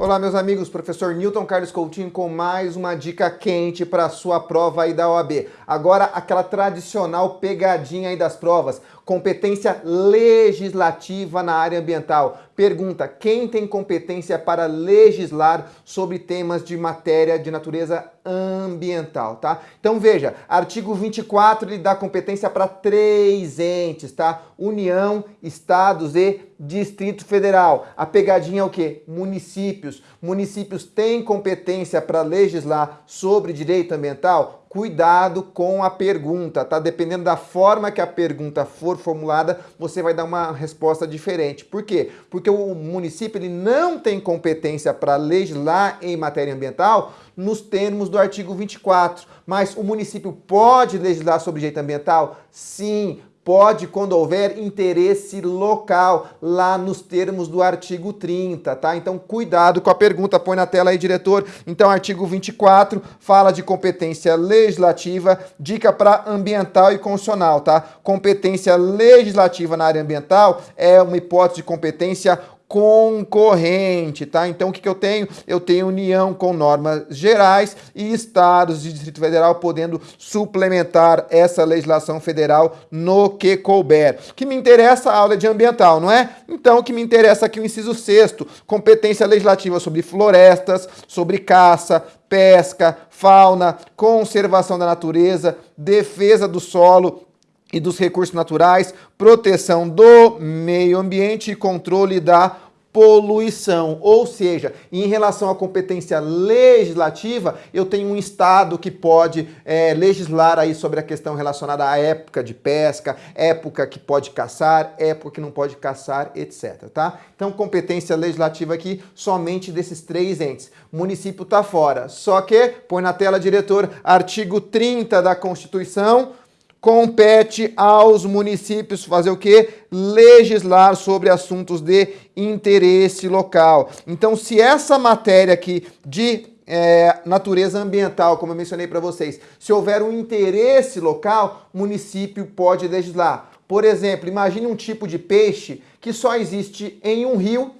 Olá, meus amigos, professor Newton Carlos Coutinho com mais uma dica quente para a sua prova aí da OAB. Agora, aquela tradicional pegadinha aí das provas, competência legislativa na área ambiental. Pergunta, quem tem competência para legislar sobre temas de matéria de natureza ambiental, tá? Então veja, artigo 24 ele dá competência para três entes, tá? União, estados e Distrito Federal. A pegadinha é o quê? Municípios. Municípios têm competência para legislar sobre direito ambiental? Cuidado com a pergunta, tá? Dependendo da forma que a pergunta for formulada, você vai dar uma resposta diferente. Por quê? Porque o município ele não tem competência para legislar em matéria ambiental nos termos do artigo 24. Mas o município pode legislar sobre direito ambiental? Sim, pode quando houver interesse local, lá nos termos do artigo 30, tá? Então cuidado com a pergunta, põe na tela aí, diretor. Então artigo 24 fala de competência legislativa, dica para ambiental e constitucional, tá? Competência legislativa na área ambiental é uma hipótese de competência concorrente, tá? Então o que, que eu tenho? Eu tenho união com normas gerais e estados de Distrito Federal podendo suplementar essa legislação federal no que couber. O que me interessa a aula de ambiental, não é? Então o que me interessa aqui o inciso sexto, competência legislativa sobre florestas, sobre caça, pesca, fauna, conservação da natureza, defesa do solo, e dos recursos naturais, proteção do meio ambiente e controle da poluição. Ou seja, em relação à competência legislativa, eu tenho um Estado que pode é, legislar aí sobre a questão relacionada à época de pesca, época que pode caçar, época que não pode caçar, etc. Tá? Então, competência legislativa aqui somente desses três entes. O município está fora. Só que, põe na tela, diretor, artigo 30 da Constituição, compete aos municípios fazer o quê? Legislar sobre assuntos de interesse local. Então, se essa matéria aqui de é, natureza ambiental, como eu mencionei para vocês, se houver um interesse local, município pode legislar. Por exemplo, imagine um tipo de peixe que só existe em um rio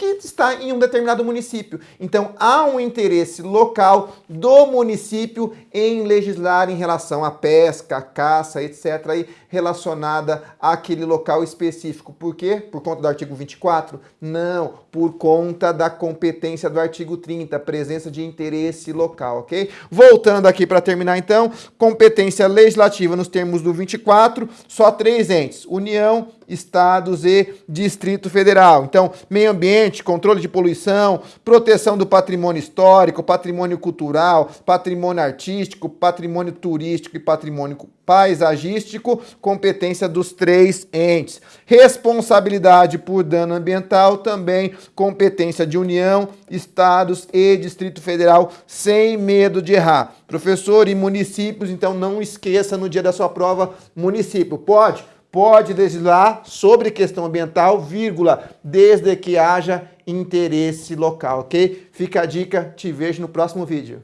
que está em um determinado município. Então, há um interesse local do município em legislar em relação à pesca, à caça, etc., aí, relacionada àquele local específico. Por quê? Por conta do artigo 24? Não, por conta da competência do artigo 30, presença de interesse local, ok? Voltando aqui para terminar, então, competência legislativa nos termos do 24, só três entes, União, estados e Distrito Federal. Então, meio ambiente, controle de poluição, proteção do patrimônio histórico, patrimônio cultural, patrimônio artístico, patrimônio turístico e patrimônio paisagístico, competência dos três entes. Responsabilidade por dano ambiental, também competência de União, Estados e Distrito Federal, sem medo de errar. Professor, e municípios, então não esqueça no dia da sua prova, município, pode? Pode legislar sobre questão ambiental, vírgula, desde que haja interesse local, ok? Fica a dica, te vejo no próximo vídeo.